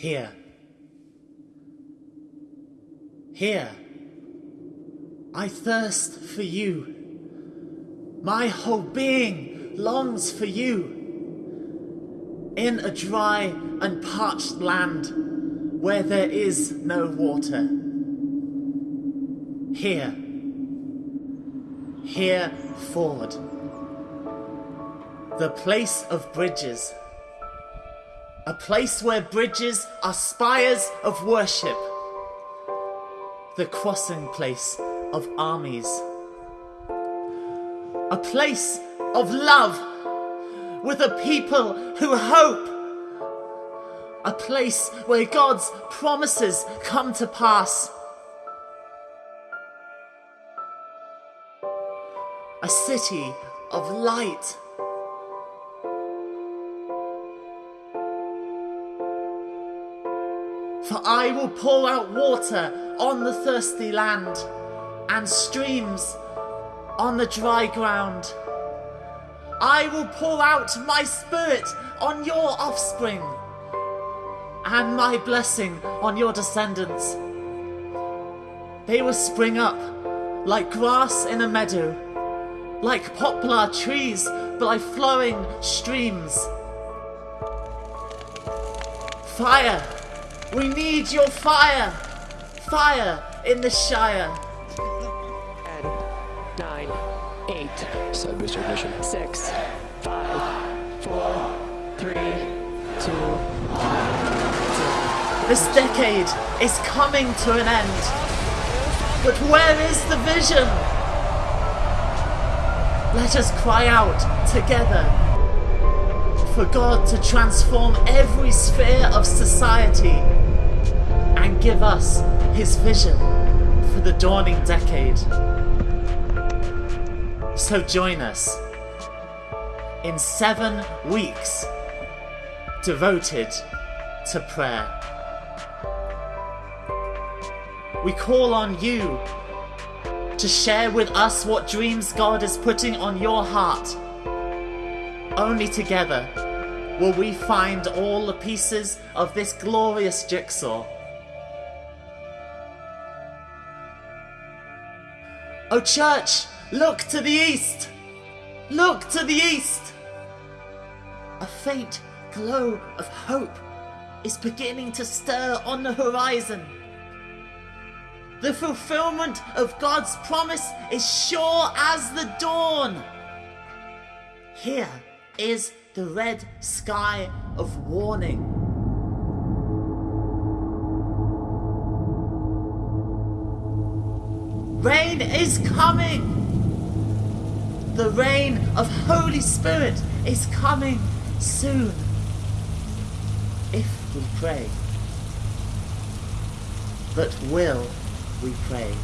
Here. Here. I thirst for you. My whole being longs for you. In a dry and parched land where there is no water. Here. Here, Ford. The place of bridges. A place where bridges are spires of worship. The crossing place of armies. A place of love with a people who hope. A place where God's promises come to pass. A city of light. For I will pour out water on the thirsty land and streams on the dry ground. I will pour out my spirit on your offspring and my blessing on your descendants. They will spring up like grass in a meadow, like poplar trees by flowing streams. Fire! We need your fire! Fire in the Shire! Ten, nine, eight, Side booster ignition. six, five, four, three, two, This decade is coming to an end. But where is the vision? Let us cry out together for God to transform every sphere of society and give us his vision for the dawning decade. So join us in seven weeks devoted to prayer. We call on you to share with us what dreams God is putting on your heart. Only together will we find all the pieces of this glorious jigsaw. Oh, church, look to the east! Look to the east! A faint glow of hope is beginning to stir on the horizon. The fulfillment of God's promise is sure as the dawn. Here is the red sky of warning. Rain is coming. The rain of Holy Spirit is coming soon. If we pray. But will we pray?